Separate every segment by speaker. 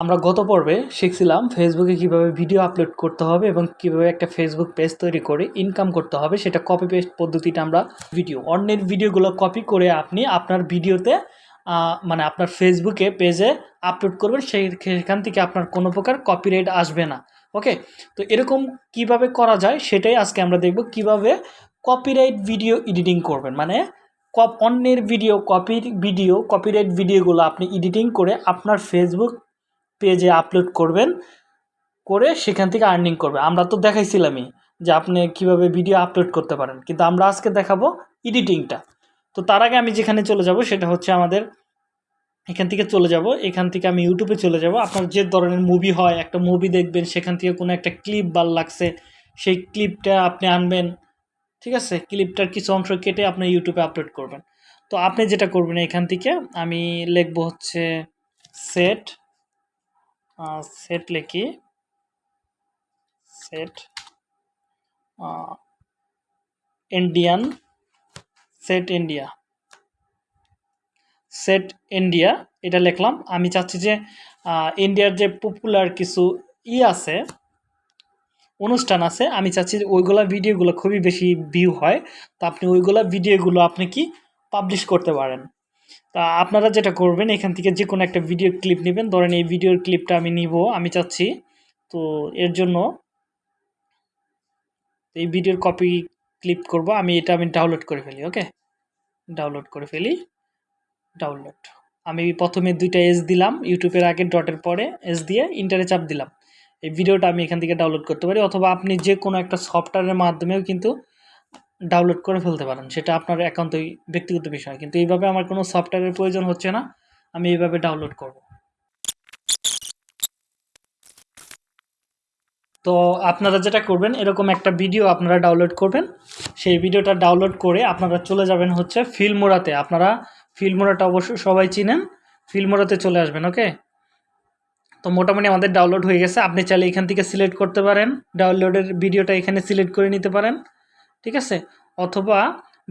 Speaker 1: আমরা গত পর্বে শিখছিলাম ফেসবুকে কীভাবে ভিডিও আপলোড করতে হবে এবং কীভাবে একটা ফেসবুক পেজ তৈরি করে ইনকাম করতে হবে। সেটা কপি পেস্ট পদ্ধতিটা আমরা ভিডিও অন্যের ভিডিওগুলো কপি করে আপনি আপনার ভিডিওতে মানে আপনার ফেসবুকে পেজে আপলোড করবেন। সেই, সেখান থেকে আপনার কোনো প্রকার কপিরাইট আসবে না। ওকে তো এরকম কীভাবে করা যায় সেটাই আজকে আমরা দেখব। কীভাবে কপিরাইট ভিডিও এডিটিং করবেন। মানে কপ অন্যের ভিডিও কপির ভিডিও কপিরাইট ভিডিওগুলো আপনি এডিটিং করে আপনার ফেসবুক পেজে আপলোড করবেন, করে সেখান থেকে আর্নিং করবে। আমরা তো দেখাইছিলামই যে আপনি কীভাবে ভিডিও আপলোড করতে পারেন, কিন্তু আমরা আজকে দেখাবো এডিটিংটা তো তার আগে আমি যেখানে চলে যাব সেটা হচ্ছে আমাদের এখান থেকে চলে যাব, এখান থেকে আমি ইউটিউবে চলে যাব। আপনার যে ধরনের মুভি হয়, একটা মুভি দেখবেন, সেখান থেকে কোনো একটা ক্লিপ ভালো লাগছে, সেই ক্লিপটা আপনি আনবেন, ঠিক আছে? ক্লিপটার কিছু অংশ কেটে আপনি ইউটিউবে আপলোড করবেন। তো আপনি যেটা করবেন এখান থেকে, আমি লিখব হচ্ছে সেট সেট লিখি। Set Indian set India set India এটা লিখলাম। আমি চাচ্ছি যে ইন্ডিয়ার যে পপুলার কিছু ই আছে, অনুষ্ঠান আছে, আমি চাচ্ছি যে ওইগুলা ভিডিওগুলো খুবই বেশি ভিউ হয়। তো আপনি ওইগুলা ভিডিওগুলো আপনি কি পাবলিশ করতে পারেন? তা আপনারা যেটা করবেন, এখান থেকে যে কোনো একটা ভিডিও ক্লিপ নেবেন। ধরেন এই ভিডিওর ক্লিপটা আমি নিব, আমি চাচ্ছি। তো এর জন্য এই ভিডিওর কপি ক্লিপ করব, আমি এটা আমি ডাউনলোড করে ফেলি ওকে ডাউনলোড করে ফেলি ডাউনলোড আমি প্রথমে দুইটা এস দিলাম ইউটিউবের আগে ডটের পরে এস দিয়ে ইন্টারে চাপ দিলাম। এই ভিডিওটা আমি এখান থেকে ডাউনলোড করতে পারি, অথবা আপনি যে কোনো একটা সফটওয়্যারের মাধ্যমেও কিন্তু ডাউনলোড করে ফেলতে পারেন। সেটা আপনার একান্তই ব্যক্তিগত বিষয়। কিন্তু এইভাবে আমার কোনো সফটওয়্যারের প্রয়োজন হচ্ছে না। আমি এইভাবে ডাউনলোড করব। তো আপনারা যেটা করবেন, এরকম একটা ভিডিও আপনারা ডাউনলোড করবেন। সেই ভিডিওটা ডাউনলোড করে আপনারা চলে যাবেন হচ্ছে ফিল্মোরাতে আপনারা ফিল্মোরাটা অবশ্যই সবাই চিনেন। ফিল্মোরাতে চলে আসবেন ওকে তো মোটামুটি আমাদের ডাউনলোড হয়ে গেছে। আপনি চাইলে এখান থেকে সিলেক্ট করতে পারেন। ডাউনলোডের ভিডিওটা এখানে সিলেক্ট করে নিতে পারেন। ঠিক আছে? অথবা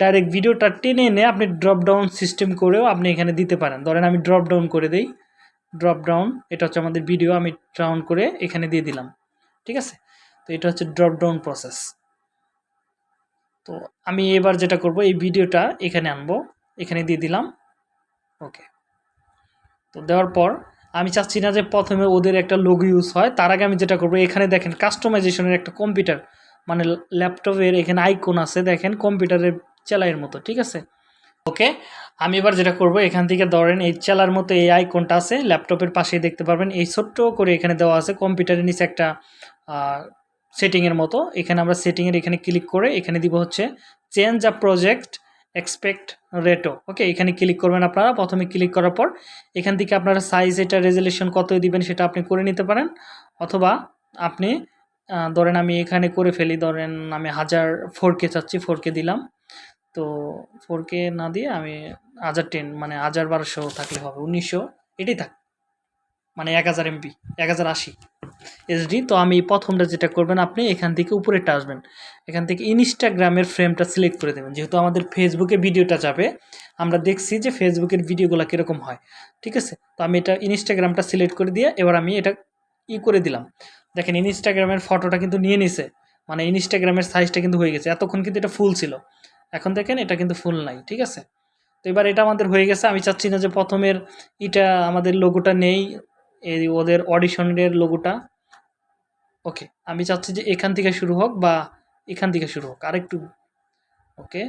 Speaker 1: ডাইরেক্ট ভিডিওটা টেনে এনে আপনি ড্রপ ডাউন সিস্টেম করেও আপনি এখানে দিতে পারেন। ধরেন আমি ড্রপ ডাউন করে দিই। ড্রপ ডাউন এটা হচ্ছে আমাদের ভিডিও আমি ডাউন করে এখানে দিয়ে দিলাম। ঠিক আছে? তো এটা হচ্ছে ড্রপ ডাউন প্রসেস তো আমি এবার যেটা করব, এই ভিডিওটা এখানে আনব। এখানে দিয়ে দিলাম। ওকে তো দেওয়ার পর আমি চাচ্ছি না যে প্রথমে ওদের একটা লোগো ইউজ হয়। তার আগে আমি যেটা করব, এখানে দেখেন কাস্টমাইজেশনের একটা কম্পিউটার মানে ল্যাপটপের এখানে আইকন আছে, দেখেন কম্পিউটারের চেলাইয়ের মতো, ঠিক আছে? ওকে আমি এবার যেটা করব, এখান থেকে ধরেন এই চেলার মতো এই আইকনটা আছে ল্যাপটপের পাশেই দেখতে পারবেন, এই ছোট্ট করে এখানে দেওয়া আছে কম্পিউটারের নিচে একটা সেটিংয়ের মতো, এখানে আমরা সেটিংয়ের এখানে ক্লিক করে এখানে দিব হচ্ছে change a project expect ratio okay এখানে ক্লিক করবেন আপনারা, প্রথমে ক্লিক করার পর, এখান থেকে আপনারা সাইজ এটা রেজলিউশন কত দিবেন সেটা আপনি করে নিতে পারেন, অথবা আপনি ধরেন আমি এখানে করে ফেলি, ধরেন আমি হাজার ফোর কে চাচ্ছি ফোর কে দিলাম। তো ফোর কে না দিয়ে আমি হাজার টেন মানে হাজার বারোশো থাকলে হবে, উনিশশো, এটাই থাক। মানে এক হাজার এমপি এক হাজার আশি এসডি তো আমি প্রথমটা যেটা করবেন, আপনি এখান থেকে উপরেরটা আসবেন। এখান থেকে ইনস্টাগ্রামের ফ্রেমটা সিলেক্ট করে দেবেন। যেহেতু আমাদের ফেসবুকে ভিডিওটা যাবে, আমরা দেখছি যে ফেসবুকের ভিডিওগুলো কীরকম হয়। ঠিক আছে? তো আমি এটা ইনস্টাগ্রামটা সিলেক্ট করে দিয়ে, এবার আমি এটা ই করে দিলাম। দেখেন ইনস্টাগ্রামের ফটোটা কিন্তু নিয়ে নিছে। মানে ইনস্টাগ্রামের সাইজটা কিন্তু হয়ে গেছে। এতক্ষণ কিন্তু এটা ফুল ছিল। এখন দেখেন এটা কিন্তু ফুল নাই, ঠিক আছে? তো এবার এটা আমাদের হয়ে গেছে। আমি চাচ্ছি না যে প্রথমের এটা আমাদের লোগোটা নেই, এই ওদের অডিশনের লোগোটা ওকে আমি চাচ্ছি যে এখান থেকে শুরু হোক বা এখান থেকে শুরু হোক, আরেকটু। ওকে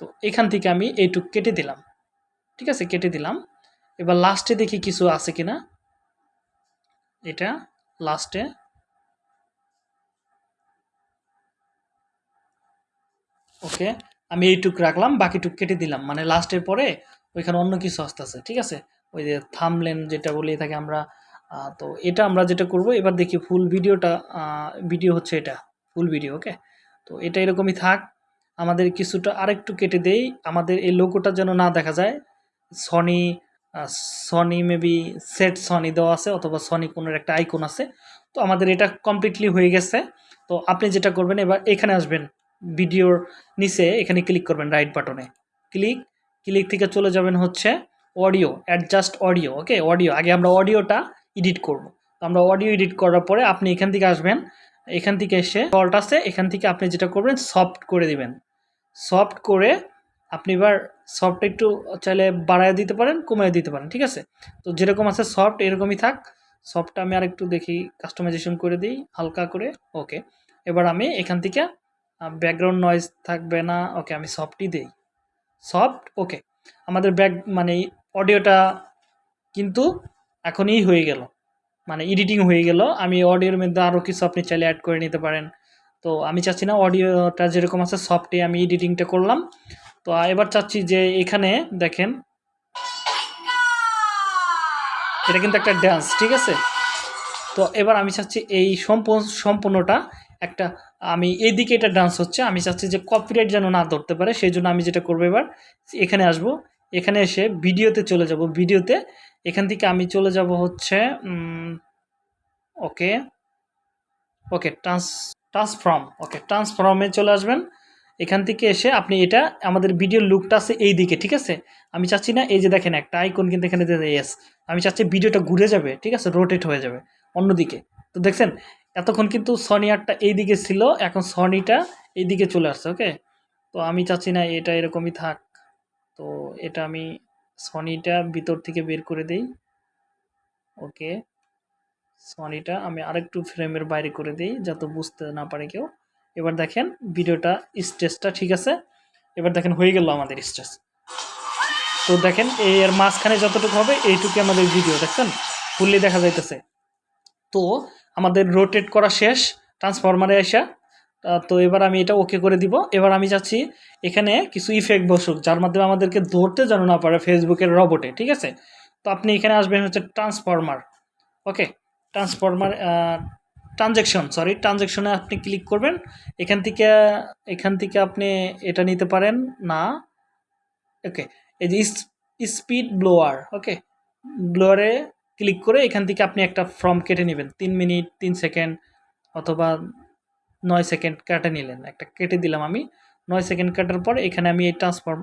Speaker 1: তো এখান থেকে আমি এইটুক কেটে দিলাম। ঠিক আছে, কেটে দিলাম। এবার লাস্টে দেখি কিছু আছে কিনা। এটা লাস্টে ওকে, আমি এইটুক রাখলাম, বাকিটুক কেটে দিলাম। মানে লাস্টের পরে ওইখানে অন্য কিছু আসতেছে, ঠিক আছে? ওই যে থামলেন যেটা বলে থাকি আমরা তো এটা আমরা যেটা করব, এবার দেখি ফুল ভিডিওটা ভিডিও হচ্ছে এটা ফুল ভিডিও ওকে? তো এটা এরকমই থাক, আমাদের কিছুটা আরেকটু কেটে দেই, আমাদের এই লোগোটা যেন না দেখা যায় Sony Sony maybe set Sony দেওয়া আছে অথবা সনি কোনো একটা আইকন আছে। তো আমাদের এটা কমপ্লিটলি হয়ে গেছে। তো আপনি যেটা করবেন, এবার এখানে আসবেন ভিডিওর নিচে, এখানে ক্লিক করবেন রাইট বাটনে ক্লিক ক্লিক থেকে চলে যাবেন হচ্ছে audio adjust audio okay audio আগে আমরা অডিওটা এডিট করব। তো আমরা অডিও এডিট করার পরে আপনি এখান থেকে আসবেন, এখান থেকে এসে ফল্ট আছে, এখান থেকে আপনি যেটা করবেন সফট করে দিবেন। সফট করে আপনি এবার সফট একটু চাইলে বাড়ায় দিতে পারেন, কমিয়ে দিতে পারেন, ঠিক আছে? তো যেরকম আছে সফট এরকমই থাক। সফটটা আমি আর একটু দেখি কাস্টমাইজেশন করে দিই, হালকা করে ওকে এবার আমি এখান থেকে ব্যাকগ্রাউন্ড নয়েজ থাকবে না ওকে আমি সফটই দিই। সফট ওকে আমাদের ব্যাক মানে অডিওটা কিন্তু এখনই হয়ে গেল। মানে এডিটিং হয়ে গেল। আমি অডিওর মধ্যে আরও কিছু আপনি চাইলে অ্যাড করে নিতে পারেন। তো আমি চাচ্ছি না অডিওটা যেরকম আছে সফটে আমি এডিটিংটা করলাম। তো এবার চাচ্ছি যে এখানে দেখেন, এটা কিন্তু একটা ড্যান্স ঠিক আছে? তো এবার আমি চাচ্ছি এই সম্পূর্ণ, সম্পূর্ণটা একটা, আমি এইদিকে এটা ডান্স হচ্ছে, আমি চাচ্ছি যে কপিরাইট যেন না ধরতে পারে, সেই জন্য আমি যেটা করব এবার, এখানে আসব, এখানে এসে ভিডিওতে চলে যাব, ভিডিওতে এখান থেকে আমি চলে যাব হচ্ছে ওকে ওকে ট্রান্স ট্রান্সফর্ম ওকে ট্রান্সফর্মে চলে আসবেন এখান থেকে এসে আপনি এটা, আমাদের ভিডিওর লুকটা আছে এই দিকে, ঠিক আছে? আমি চাচ্ছি না এই যে দেখেন একটা আইকন কিন্তু এখানে এস আমি চাচ্ছি ভিডিওটা ঘুরে যাবে, ঠিক আছে? রোটেট হয়ে যাবে, অন্যদিকে। তো দেখছেন, এতক্ষণ কিন্তু সনি আরটা এই দিকে ছিল, এখন সনিটা এই দিকে চলে আসছে ওকে তো আমি চাচ্ছি না এটা এরকমই থাক। তো এটা আমি সনিটা ভিতর থেকে বের করে দেই। ওকে সনিটা আমি আরেকটু ফ্রেমের বাইরে করে দিই, যাতে বুঝতে না পারে কেউ। এবার দেখেন ভিডিওটা স্টেজটা ঠিক আছে? এবার দেখেন হয়ে গেল আমাদের স্টেজ। তো দেখেন এর মাঝখানে যতটুকু হবে এইটুকু আমাদের ভিডিও দেখছেন? ফুললি দেখা যাইতেছে। তো আমাদের রোটেট করা শেষ ট্রান্সফরমারে আসা। তো এবার আমি এটা ওকে করে দিব। এবার আমি চাচ্ছি এখানে কিছু ইফেক্ট বসুক, যার মাধ্যমে আমাদেরকে ধরতে যেন না পারে ফেসবুকের রবটে ঠিক আছে? তো আপনি এখানে আসবেন হচ্ছে transformer okay transformer transaction sorry ট্রানজ্যাকশনে আপনি ক্লিক করবেন। এখান থেকে এখান থেকে আপনি এটা নিতে পারেন। না। ওকে এই যে স্পিড ব্লোয়ার ওকে ব্লোয়ারে ক্লিক করে এখান থেকে আপনি একটা ফর্ম কেটে নেবেন। তিন মিনিট তিন সেকেন্ড অথবা নয় সেকেন্ড কেটে নিলেন। একটা কেটে দিলাম আমি। নয় সেকেন্ড কাটার পর এখানে আমি এই ট্রান্সফর্ম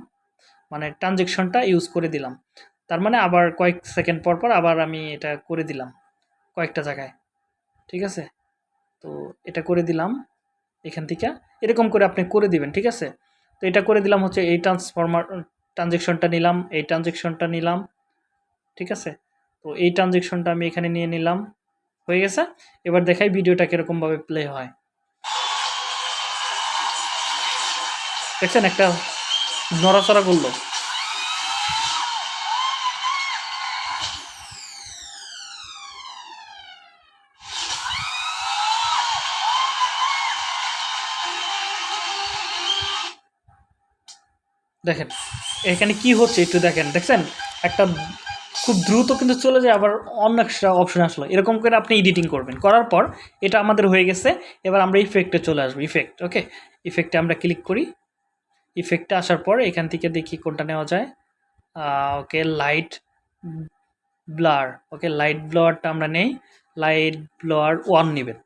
Speaker 1: মানে ট্রানজেকশনটা ইউজ করে দিলাম। তার মানে আবার কয়েক সেকেন্ড পর পর আবার আমি এটা করে দিলাম কয়েকটা জায়গায়। ঠিক আছে? তো এটা করে দিলাম এখান থেকে। এরকম করে আপনি করে দিবেন, ঠিক আছে? তো এটা করে দিলাম হচ্ছে এই ট্রান্সফরমার ট্রানজেকশনটা নিলাম, এই ট্রানজেকশনটা নিলাম, ঠিক আছে? তো এই ট্রানজেকশনটা আমি এখানে নিয়ে নিলাম, হয়ে গেছে? এবার দেখাই ভিডিওটা কীরকমভাবে প্লে হয়। দেখছেন একটা নড়াচড়া করল। এখানে কি হচ্ছে একটু দেখেন, দেখছেন? একটা খুব দ্রুত কিন্তু চলে যায়, আবার অন্য একটা অপশন আসলো। এরকম করে আপনি এডিটিং করবেন। করার পর এটা আমাদের হয়ে গেছে। এবার আমরা ইফেক্টে চলে আসব ইফেক্ট ওকে ইফেক্টে আমরা ক্লিক করি। ইফেক্টে আসার পর এখান থেকে দেখি কোনটা নেওয়া যায়। Okay light blur okay light ব্লোয়ারটা আমরা নেই। লাইট ব্লোয়ার ওয়ান নেবেন।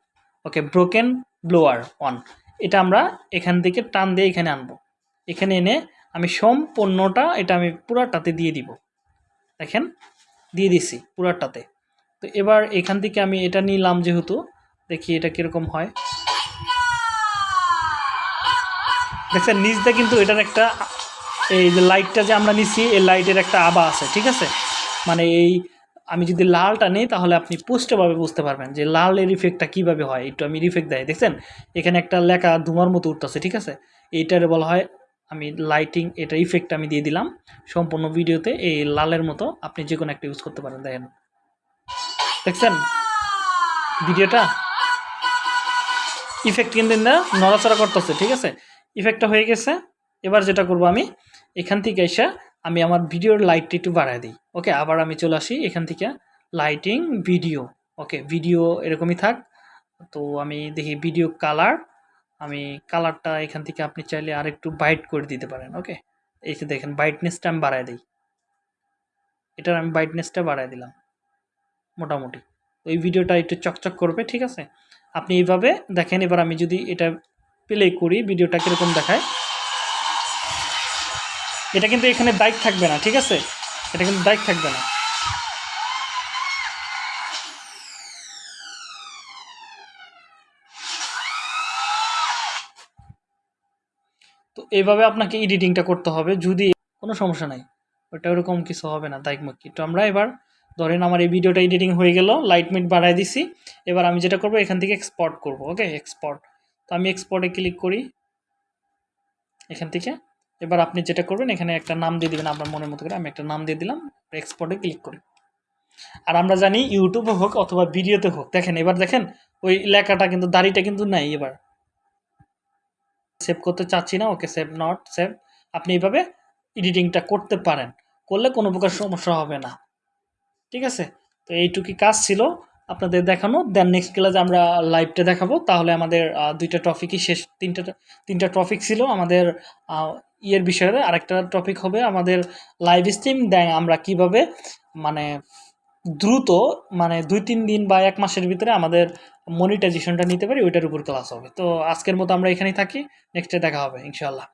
Speaker 1: ওকে ব্রোকেন ব্লোয়ার ওয়ান এটা আমরা এখান থেকে টান দিয়ে এখানে আনব। এখানে এনে আমি সম্পূর্ণটা এটা আমি পুরাটাতে দিয়ে দিব। দেখেন, দিয়ে দিছি পুরাটাতে। তো এবার এখান থেকে আমি এটা নিলাম যেহেতু, দেখি এটা কীরকম হয়। দেখছেন, নিচটা কিন্তু এটার একটা, এই যে লাইটটা যে আমরা নিচ্ছি এই লাইটের একটা আবা আছে, ঠিক আছে? মানে এই, আমি যদি লালটা নিই, তাহলে আপনি পুষ্টভাবে বুঝতে পারবেন যে লালের ইফেক্টটা কীভাবে হয়। একটু আমি রিফেক্ট দেয় দেখছেন? এখানে একটা লেখা ধুমার মতো উঠতেছে, ঠিক আছে? এইটার বলা হয় আমি লাইটিং এটা ইফেক্ট আমি দিয়ে দিলাম। সম্পূর্ণ ভিডিওতে এই লালের মতো আপনি যে কোনো একটা ইউজ করতে পারেন, দেখেন। দেখছেন? ভিডিওটা? ইফেক্ট কিন্তু না, নড়াচড়া করতেছে, ঠিক আছে? ইফেক্টটা হয়ে গেছে। এবার যেটা করব আমি, এখান থেকে এসে আমি আমার ভিডিওর লাইটটা একটু বাড়ায় দিই। ওকে আবার আমি চলে আসি এখান থেকে লাইটিং ভিডিও ওকে ভিডিও এরকমই থাক। তো আমি দেখি ভিডিও কালার আমি কালারটা এখান থেকে আপনি চাইলে আর একটু বাইট করে দিতে পারেন ওকে এই যে দেখেন ব্রাইটনেসটা আমি বাড়ায় দিই। এটার আমি ব্রাইটনেসটা বাড়ায় দিলাম, মোটামুটি। ওই ভিডিওটা একটু চকচক করবে, ঠিক আছে? আপনি এইভাবে দেখেন, এবার আমি যদি এটা প্লে করি ভিডিওটা কীরকম দেখায়? এটা কিন্তু এখানে বাইক থাকবে না, ঠিক আছে? এটা কিন্তু দায়িত্ব থাকবে না। তো এইভাবে আপনাকে এডিটিংটা করতে হবে, যদি কোনো সমস্যা নাই। ওটা ওরকম কিছু হবে না মুক্তি তো আমরা এবার ধরেন আমার এই ভিডিওটা এডিটিং হয়ে গেল লাইট মিট বাড়াই দিছি। এবার আমি যেটা করব, এখান থেকে এক্সপোর্ট করব ওকে এক্সপোর্ট তো আমি এক্সপোর্টে ক্লিক করি। এখান থেকে। এবার আপনি যেটা করবেন, এখানে একটা নাম দিয়ে দিবেন আপনার মনের মতো করে। আমি একটা নাম দিয়ে দিলাম এক্সপোর্টে ক্লিক করি। আর আমরা জানি ইউটিউবে হোক অথবা ভিডিওতে হোক, দেখেন, এবার দেখেন, ওই লেখাটা কিন্তু, দাড়িটা কিন্তু নাই এবার। সেভ করতে চাচ্ছি না, ওকে সেভ নট সেভ আপনি এইভাবে এডিটিংটা করতে পারেন, করলে কোনো প্রকার সমস্যা হবে না। ঠিক আছে? তো এইটুকুই কাজ ছিল আপনাদের দেখানো। দেন নেক্সট ক্লাসে আমরা লাইভটা দেখাবো। তাহলে আমাদের দুইটা টপিকই শেষ। তিনটা তিনটা টপিক ছিল আমাদের ইয়ের বিষয়ে। আরেকটা টপিক হবে আমাদের লাইভ স্ট্রিম দেন আমরা কীভাবে মানে দ্রুত মানে দুই, তিন দিন বা এক মাসের ভিতরে আমাদের মনিটাইজেশনটা নিতে পারি, ওইটার উপর ক্লাস হবে। তো আজকের মতো আমরা এখানেই থাকি নেক্সটে দেখা হবে ইনশাল্লাহ